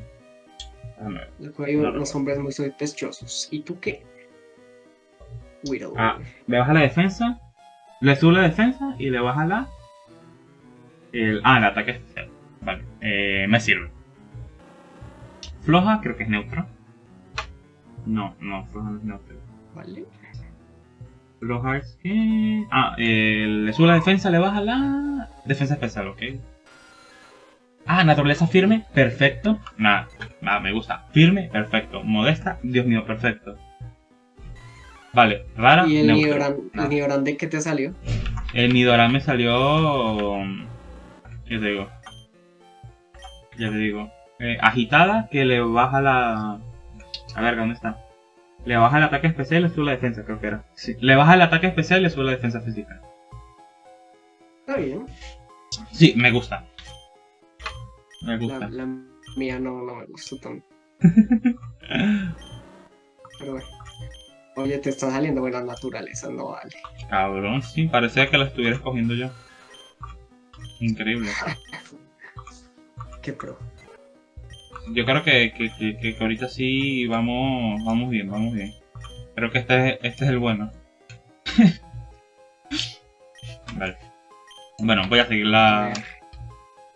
déjame ver. Luego hay No, no, unos hombres muy sospechosos. ¿Y tú qué? Widow. Ah, le baja la defensa. Le sube la defensa y le baja la. El, ah, el ataque especial. Vale, eh, me sirve. Floja, creo que es neutro. No, no, floja no es neutro. Vale. Floja es que. Ah, eh, le sube la defensa, le baja la. Defensa especial, ok. Ah, naturaleza firme, perfecto. Nada, nada, me gusta. Firme, perfecto. Modesta, Dios mío, perfecto. Vale, rara, ¿Y el neutro. Nidoran, Nada. el Nidoran de qué te salió? El Nidoran me salió. Ya te digo. Ya te digo. Eh, agitada que le baja la. A ver, ¿dónde está? Le baja el ataque especial y le sube la defensa, creo que era. Sí. Le baja el ataque especial y le sube la defensa física. Está bien. Sí, me gusta. Me gusta. la mía no, no me gustó tanto. Pero bueno. Oye, te está saliendo buenas naturalezas, no vale. Cabrón, sí, parecía que la estuviera escogiendo yo. Increíble. Qué pro. Yo creo que, que, que, que ahorita sí vamos, vamos bien, vamos bien. Creo que este, es- este es el bueno. vale. Bueno, voy a seguir la...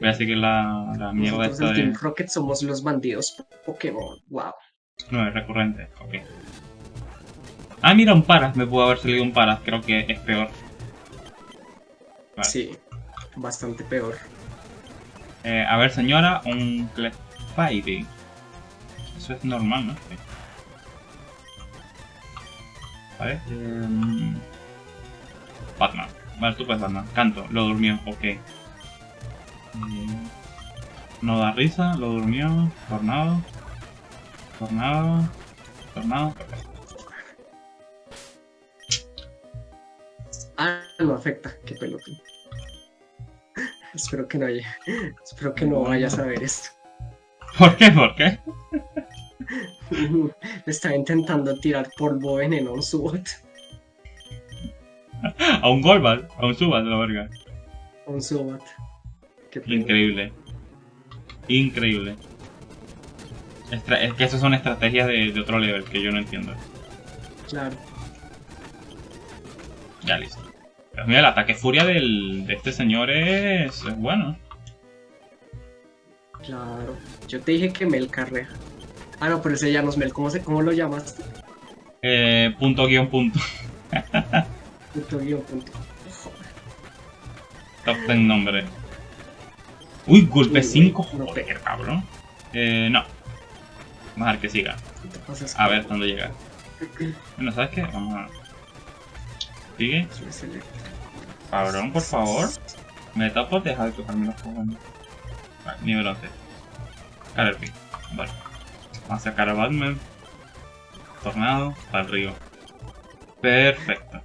Voy a seguir la, la mierda Nosotros en Team de... Rocket somos los bandidos Pokémon. Wow. No, es recurrente. Ok. Ah, mira, un Paras. Me pudo haber salido un Paras. Creo que es peor. Vale. Sí, bastante peor. Eh, a ver, señora, un Clefairy. Eso es normal, ¿no? Sí. Vale. Eh, Batman. Vale, tú puedes Batman. Canto, lo durmió, ok. Eh, No da risa, lo durmió. Tornado. Tornado. Tornado. Ah, no afecta. Qué pelota. Espero que no haya. Espero que no vayas a ver esto. ¿Por qué? ¿Por qué? Le estaba intentando tirar polvo veneno a un Subot. A un Golbat, a un Subat, la verga. A un Subot. Increíble. Increíble. Estra- es que esas son estrategias de, de otro level que yo no entiendo. Claro. Ya listo. Pero mira, el ataque furia del, de este señor es, es bueno. Claro. Yo te dije que Mel carrea. Ah, no, pero ese ya no es Mel. ¿Cómo, se, cómo lo llamaste? Eh, punto guion punto. Punto guion punto. Top 10 nombre. Uy, golpe Uy, 5. no Joder, cabrón. Eh, no. Vamos a ver que siga. ¿Qué te pasas A ver cuándo llega. Bueno, ¿sabes qué? Vamos a... Sigue. Cabrón, por favor. Me tapo, deja de tocarme los cojones. Vale, nivel 11. Caterpie. Vale. Vamos a sacar a Batman. Tornado. Para el río. Perfecto.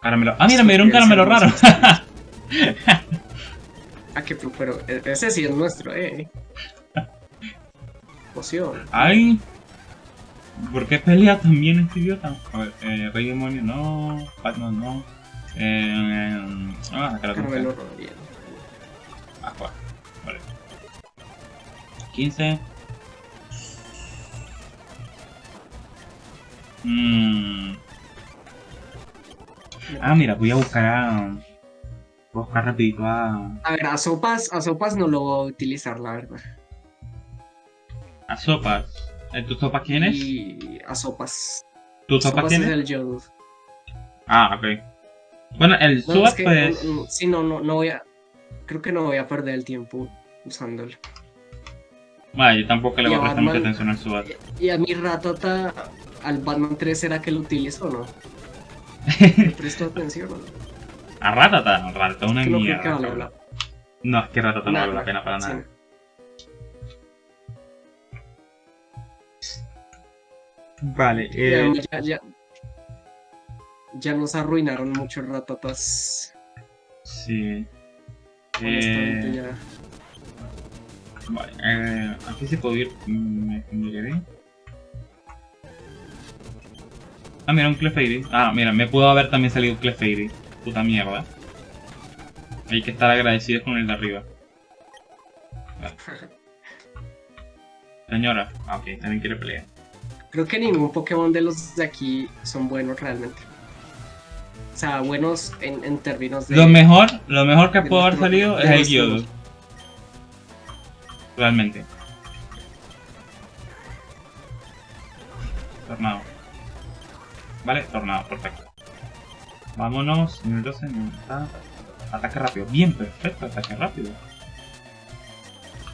Caramelo. Ah, mira, me dieron un caramelo raro. Ah, que pero e- ese sí es nuestro, eh. Poción. Ay. ¿Por qué pelea también este idiota? A ver, eh, Rey Demonio no. Batman no. Eh, vamos a sacar a Caramelo rojo, bien. Aqua. Vale. 15. Mm. Ah, mira, voy a buscar a... Voy a buscar rapidito a... A ver, a sopas, a sopas no lo voy a utilizar, la verdad. A Sopas. ¿Tu Sopas quién es? Y a sopas. ¿Tu Sopas quién es es? el Yodo. Ah, ok. Bueno, el No, Sopas es que, pues... mm, mm, sí, no, no, no voy a. Creo que no voy a perder el tiempo usándolo. Vale, yo tampoco le voy a prestar mucha atención al Sopas. Y a mi ratota, al Batman 3, ¿será que lo utilizo o no? ¿Le presto atención o no? A Ratata, Ratata una no mierda. No, es que Ratata no vale la pena para sí. nada. Vale, eh... Ya, ya, ya nos arruinaron muchos ratotas. Sí. Honestamente, Eh, ya. vale, eh, aquí se puede ir. mm, Me miraré. Ah, mira, un Clefairy. Ah, mira, me pudo haber también salido un Clefairy. Puta mierda. Hay que estar agradecidos con el de arriba. Vale. Señora. Ah, ok, también quiere pelear. Creo que ningún Pokémon de los de aquí son buenos realmente. O sea, buenos en, en términos de. Lo mejor, lo mejor que pudo haber salido es el gusto. Realmente. Tornado. Vale, tornado, perfecto. Vámonos, nivel 12, nivel- ta, ta. Ataque rápido. Bien, perfecto, ataque rápido.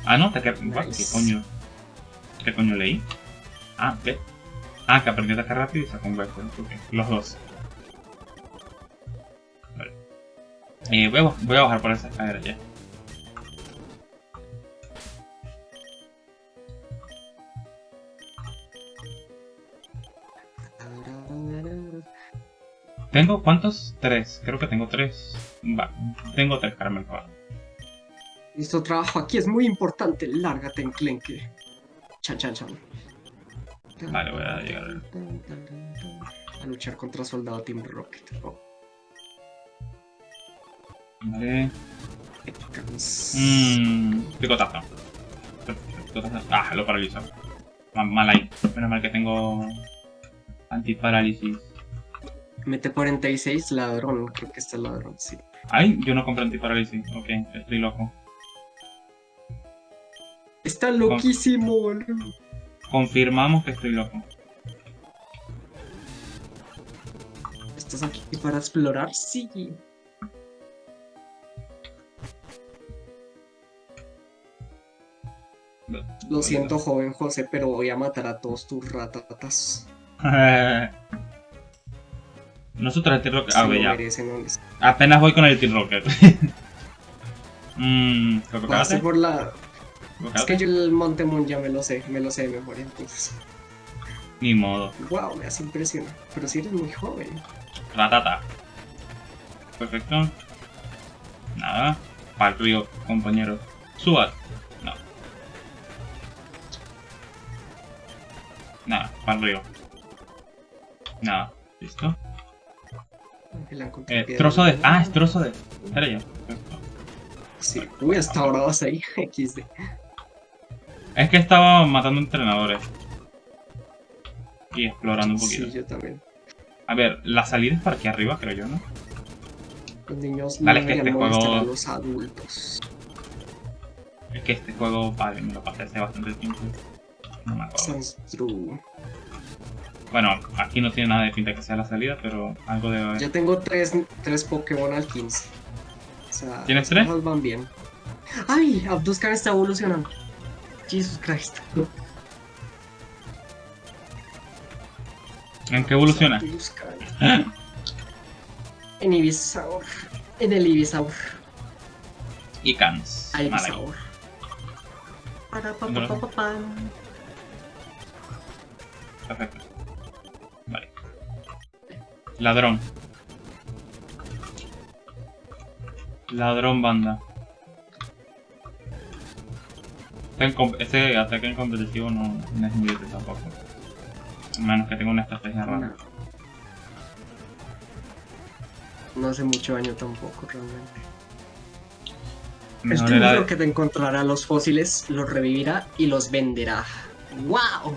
Ah, no, ataque ¿What? ¿Qué Nice. coño? ¿Qué coño leí? Ah, ¿qué? Ah, que aprendió ataque rápido y sacó un. Ok, los dos. Vale. Eh, voy, a, voy a bajar por esa escalera ya. ¿Tengo cuántos? Tres. Creo que tengo tres. Va, tengo tres caramelos. va. Nuestro trabajo aquí es muy importante. Lárgate, enclenque. Chan, chan, chan. Vale, voy a llegar. A luchar contra Soldado Team Rocket. Oh, Vale. Mmm. Picotazo. Picotazo. Ah, lo paralizo. Ma- Mal ahí. Menos mal que tengo. Antiparálisis. Mete 46, ladrón. Creo que está el ladrón, sí. Ay, yo no compré antiparálisis. Ok, estoy loco. Está loquísimo, boludo. Confirmamos que estoy loco. ¿Estás aquí para explorar? Sí. Lo siento, joven José, pero voy a matar a todos tus ratatas. Nosotros el T-Rocket. Ah, ya. Apenas voy con el T-Rocket. Mmm. Por la... Es que yo el Montemon ya me lo sé, me lo sé de memoria, entonces... Ni modo. Wow, me hace impresión. Pero si eres muy joven. Ratata. Perfecto. Nada. Para el río, compañero. Suba. No. Nada, para el río. Nada. ¿Listo? La Eh, trozo de... Ah, es trozo de... Era yo. Sí. Uy, hasta ahora vas ahí. XD. Es que estaba matando entrenadores. Y explorando un poquito. Sí, yo también. A ver, la salida es para aquí arriba, creo yo, ¿no? Los niños Dale, no que este juego- los adultos. Es que este juego, vale, me lo pasé hace bastante tiempo. No me acuerdo. Sounds true. Bueno, aquí no tiene nada de pinta que sea la salida, pero algo debe haber. Ya tengo tres, tres Pokémon al 15. O sea, ¿Tienes tres? cosas van bien. ¡Ay! Abduscan está evolucionando. Jesus Christ. ¿En qué evoluciona? Abduscan. En Ibisaur. En el Ibisaur. Y Cans. Ibisaur. Para pa pa pa. Perfecto. Ladrón. Ladrón banda. Este, este ataque en competitivo no, no es muy útil tampoco. A menos que tenga una estrategia rara. No. Hace mucho daño tampoco, realmente. Mejor era tuyo que te encontrará los fósiles, los revivirá y los venderá. ¡Wow!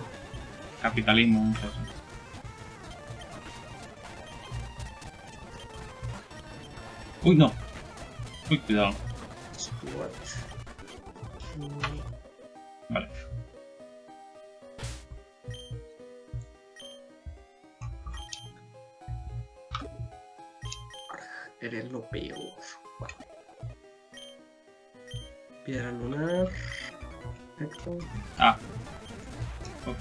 capitalismo, muchachos. Uy, no. Uy, cuidado. Vale. Eres lo peor. Piedra lunar. Perfecto. Ah. Ok.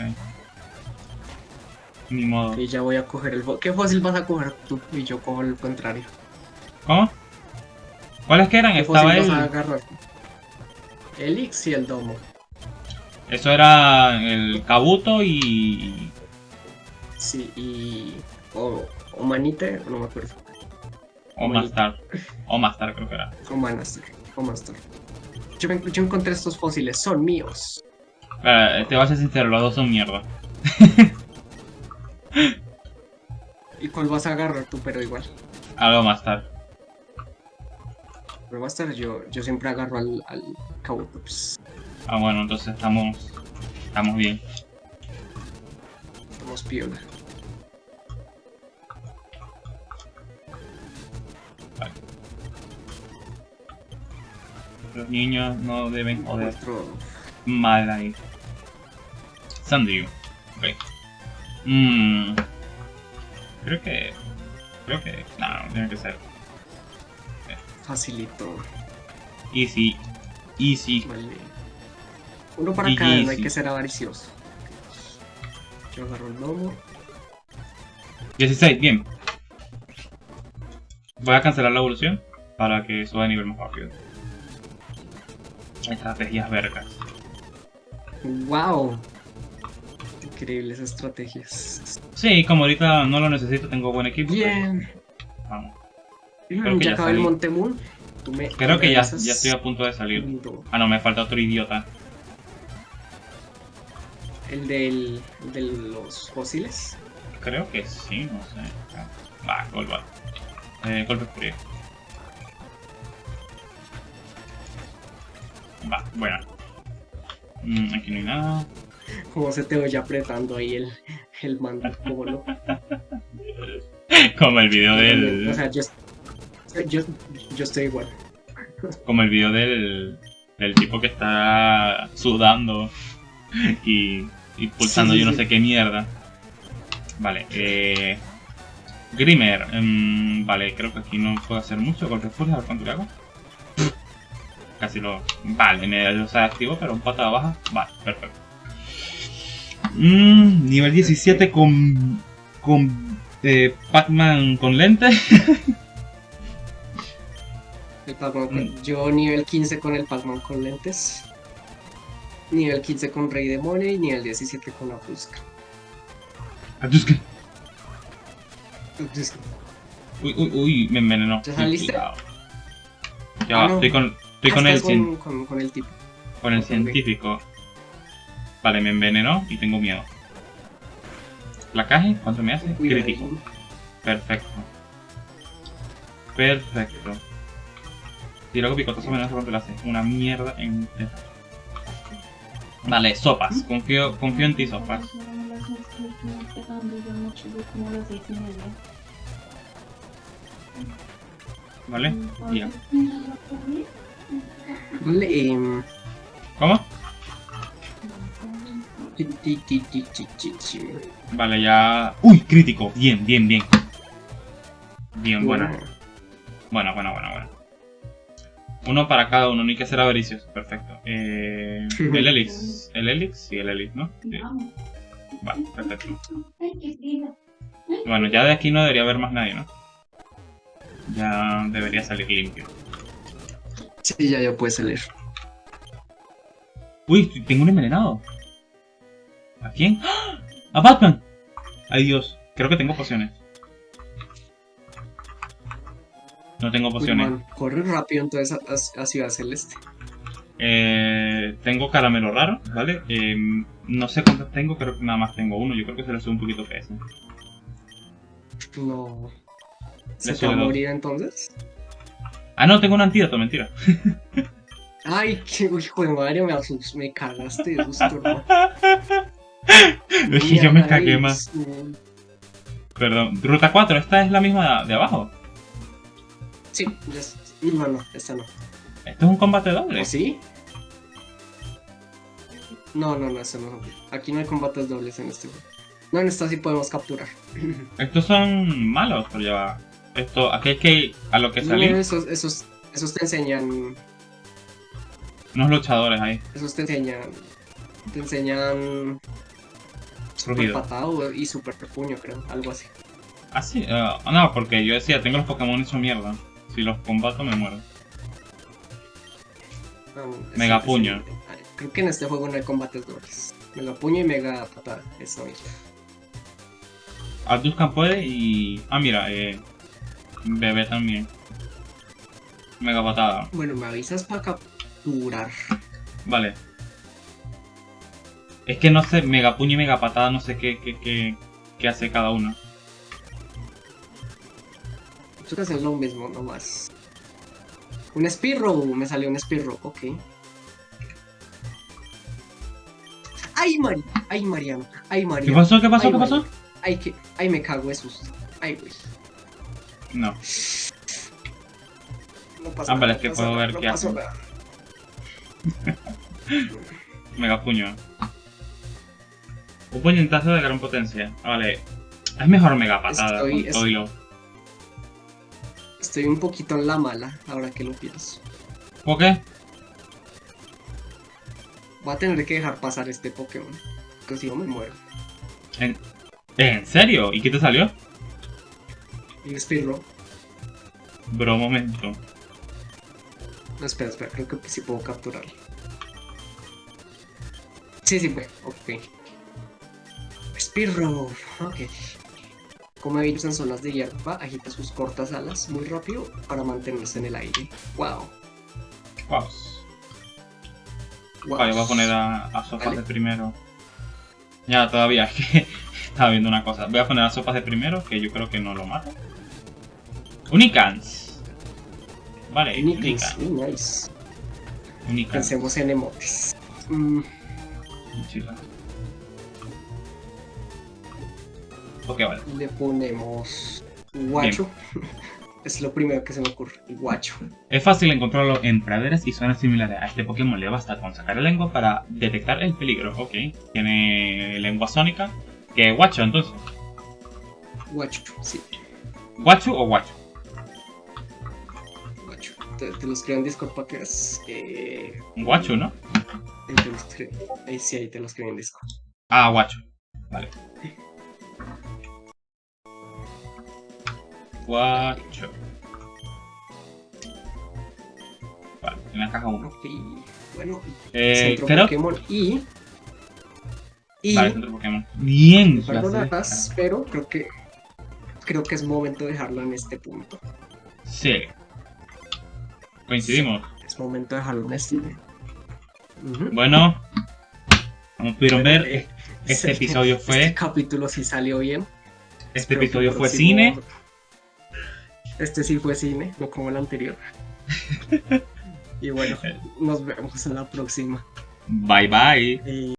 Ni modo. Y ya voy a coger el ¿Qué fósil vas a coger tú? Y yo cojo el contrario. ¿Cómo? ¿Cuáles que eran? ¿Qué Estaba vas el... El Ix y el Domo. Eso era el Kabuto y... Sí, y. O, o Manite, no me acuerdo. O Master. O Master creo que era. O Manastar. O Master. Yo, me- yo encontré estos fósiles, son míos. Eh, te voy a ser sincero, los dos son mierda. ¿Y cuál vas a agarrar tú? Pero igual. Algo Master. Pero Master, yo, yo siempre agarro al, al Kabutops. Ah, bueno, entonces estamos... Estamos bien. Estamos piola. Los niños no deben joder Nuestro. mal ahí. Sandy. Ok. Mmm. Creo que... Creo que... No, no tiene que ser. Facilito. Easy. Easy. Vale. Uno para Y cada, no hay que ser avaricioso. Yo agarro el lomo. 16, bien. Voy a cancelar la evolución para que suba de nivel más rápido. Estrategias vergas. ¡Wow! Increíbles estrategias. Sí, como ahorita no lo necesito, tengo buen equipo. Bien. vamos. Creo que ya acabé el. Montemoon. Me Creo que ya, estoy a punto de salir. Ah, no, me falta otro idiota. El del, el de los fósiles. Creo que sí, no sé. Va, golpe. Eh, golpe frío. Va, bueno. Mm, aquí no hay nada. Como se te oye apretando ahí el, el mando como como el video O del. sea, yo, yo, yo estoy igual. Como el video del. del tipo que está sudando y. y pulsando Sí, yo no sí. sé qué mierda. Vale, eh. Grimer, em, vale, creo que aquí no puedo hacer mucho con refugio, a ver cuánto le hago. Casi lo. Vale, me lo se activo, pero un patada baja. Vale, perfecto. Mm, nivel 17 con. con. Eh, Pac-Man con lentes. El Pac-Man con- Mm. Yo nivel 15 con el Pac-Man con lentes. Nivel 15 con Rey Demonio y nivel 17 con la Fusca. Uy, uy, uy, me envenenó. ¿Ya saliste? cuidado. Ya Ah, no. estoy con, estoy ah, con el, con, con, con el tipo. con el científico. Vale, me envenenó y tengo miedo. Placaje, ¿cuánto me hace? Cuidado. Crítico. Perfecto. Perfecto. Y luego picotazo menos cuánto le hace. Una mierda en. Vale, sopas. Confío, confío en ti, sopas. ¿Vale? Ya. Vale, em, ¿Cómo? Vale, ya. ¡Uy! Crítico. Bien, bien, bien. Bien, buena. Bueno, Buena, buena, buena, buena. Uno para cada uno, no hay que ser avaricios. Perfecto. Eh, el Elix. ¿El Elix? Sí, el Elix, ¿no? Sí. Vale, perfecto. Bueno, ya de aquí no debería haber más nadie, ¿no? Ya debería salir limpio. Sí, ya, ya puedes salir. Uy, tengo un envenenado. ¿A quién? ¡Ah! ¡A Batman! Ay Dios, creo que tengo pociones. No tengo Uy, pociones. man, corre rápido entonces a, Ciudad Celeste. Eh, tengo caramelo raro, ¿vale? Eh, no sé cuántos tengo, creo que nada más tengo uno. Yo creo que se le sube un poquito peso. No. ¿Se va a morir entonces? Ah, no, tengo un antídoto, mentira. Ay, qué hijo de madre, me, asus- me cagaste de hermano. Es que yo me cagué más. Perdón. Ruta 4, esta es la misma de abajo. Sí, ya es- no, no, esta no. Esto es un combate doble. ¿O sí? No, no, no, esta no. Aquí no hay combates dobles en este juego. No, en esta sí podemos capturar. Estos son malos, pero ya va. Esto, aquí hay que a lo que No, salir, esos, esos, esos te enseñan. unos luchadores ahí. Esos te enseñan. Te enseñan. Super patado y super puño, creo. Algo así. Ah, sí. eh, no, porque yo decía, tengo los Pokémon hecho mierda. Si los combato me muero. Ese- Mega puño. Creo que en este juego no hay combates dobles. Mega puño y mega patada. Eso mismo. Alduscan puede y... Ah, mira, eh... Bebé también. Mega patada. Bueno, me avisas para capturar. Vale. Es que no sé, mega puño y mega patada, no sé qué, qué, qué, qué hace cada uno. Creo que hacen lo mismo, nomás. Un Spearow, me salió un Spearow, ok. ¡Ay, Mari! ¡Ay, Mariano! ¡Ay, ¿Qué Mariano! pasó? ¿Qué pasó? Ay, ¿Qué pasó? ¡Ay, que... ¡Ay, me cago de susto! ¡Ay, güey! No. No pasa Ah, vale, nada, es que no puedo nada, ver no qué nada. Mega puño. Un puñetazo de gran potencia. Ah, Vale. Es mejor mega patada. Estoy- con es- todo y lo- Estoy un poquito en la mala, ahora que lo pienso. ¿Por qué? Voy a tener que dejar pasar este Pokémon. Porque si no me muero. ¿En, ¿En serio? ¿Y qué te salió? Y Spearow. Bro, momento. No, espera, espera, creo que sí puedo capturarlo. Sí, sí puede, ok. Spearow, ok. Como ellos en zonas de hierba, agita sus cortas alas muy rápido para mantenerse en el aire. Wow. Wow. wow. Vale, voy a poner a, a sopas de primero. Ya, todavía, es que estaba viendo una cosa. Voy a poner a sopas de primero, que yo creo que no lo mata. Unicans. Vale, Unicans. muy nice. Unicans. Pensemos en emotes. Mm. Le ponemos Guacho. Es lo primero que se me ocurre, guacho. Es fácil encontrarlo en praderas y zonas similares a este Pokémon. Le basta con sacar el lengua para detectar el peligro. Ok. Tiene lengua sónica. Que guacho entonces. Guacho, sí, ¿Guacho o guacho? guacho. Te, te lo escribo en Discord para que veas. Eh, guacho, ¿no? ahí te lo escribo. Ahí sí, ahí te lo escribo en Discord. Ah, guacho. Vale. Guacho. Vale, en la caja 1. Ok, bueno, Eh, centro creo Pokémon y. Y. Vale, centro Pokémon. Bien. sé. pero creo que. Creo que es momento de dejarlo en este punto. Sí. Coincidimos. Es momento de dejarlo en este. Ujú. Bueno, como pudieron Bueno, ver, eh, este episodio fue- Este capítulo sí salió bien. este Espero episodio fue cine. Este sí fue cine, no como el anterior. y bueno, nos vemos en la próxima. Bye bye. Eh,